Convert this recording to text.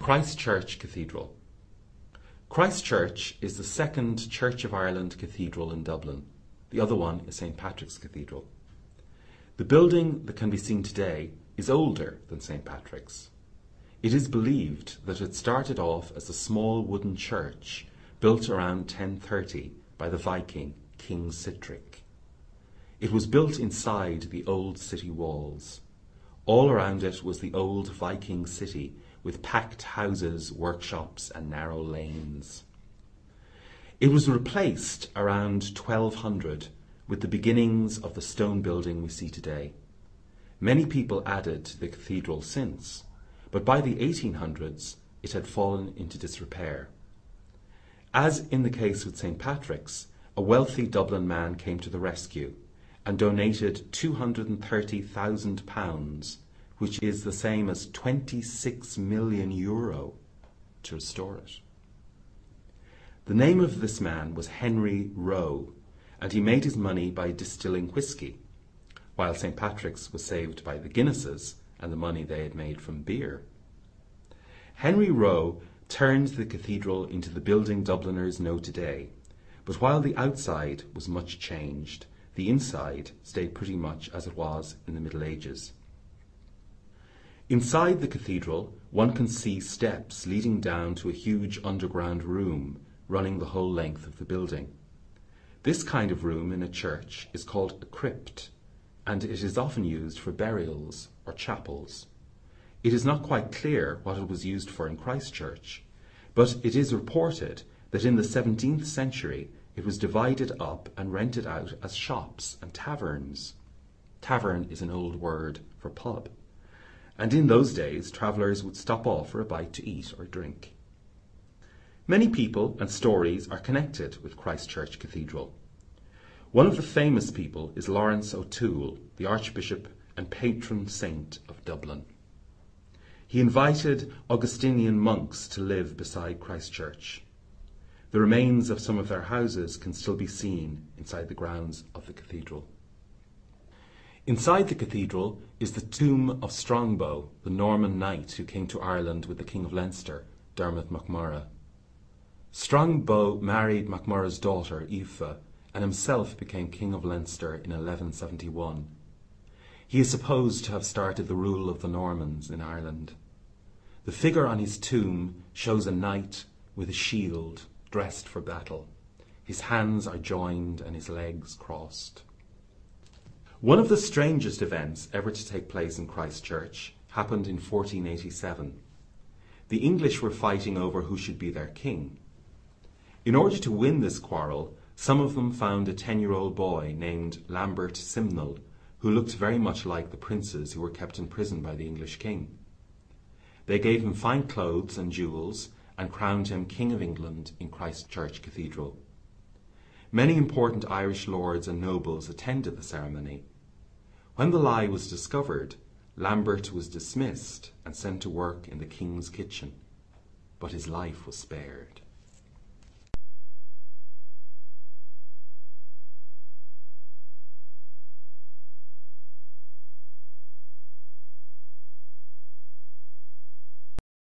Christ Church Cathedral. Christ Church is the second Church of Ireland cathedral in Dublin. The other one is St Patrick's Cathedral. The building that can be seen today is older than St Patrick's. It is believed that it started off as a small wooden church built around 1030 by the Viking King Sihtric. It was built inside the old city walls. All around it was the old Viking city with packed houses, workshops, and narrow lanes. It was replaced around 1200 with the beginnings of the stone building we see today. Many people added to the cathedral since, but by the 1800s it had fallen into disrepair. As in the case with St. Patrick's, a wealthy Dublin man came to the rescue and donated £230,000 which is the same as 26 million euro to restore it. The name of this man was Henry Roe, and he made his money by distilling whisky, while St. Patrick's was saved by the Guinnesses and the money they had made from beer. Henry Roe turned the cathedral into the building Dubliners know today, but while the outside was much changed, the inside stayed pretty much as it was in the Middle Ages. Inside the cathedral, one can see steps leading down to a huge underground room running the whole length of the building. This kind of room in a church is called a crypt, and it is often used for burials or chapels. It is not quite clear what it was used for in Christchurch, but it is reported that in the 17th century it was divided up and rented out as shops and taverns. Tavern is an old word for pub and in those days travellers would stop off for a bite to eat or drink. Many people and stories are connected with Christ Church Cathedral. One of the famous people is Lawrence O'Toole, the Archbishop and patron saint of Dublin. He invited Augustinian monks to live beside Christ Church. The remains of some of their houses can still be seen inside the grounds of the cathedral. Inside the cathedral is the tomb of Strongbow, the Norman knight who came to Ireland with the King of Leinster, Dermot MacMurrough. Strongbow married MacMurrough's daughter, Aoife, and himself became King of Leinster in 1171. He is supposed to have started the rule of the Normans in Ireland. The figure on his tomb shows a knight with a shield, dressed for battle. His hands are joined and his legs crossed. One of the strangest events ever to take place in Christ Church happened in 1487. The English were fighting over who should be their king. In order to win this quarrel, some of them found a 10 year old boy named Lambert Simnel, who looked very much like the princes who were kept in prison by the English king. They gave him fine clothes and jewels and crowned him King of England in Christ Church Cathedral. Many important Irish lords and nobles attended the ceremony, when the lie was discovered, Lambert was dismissed and sent to work in the king's kitchen, but his life was spared.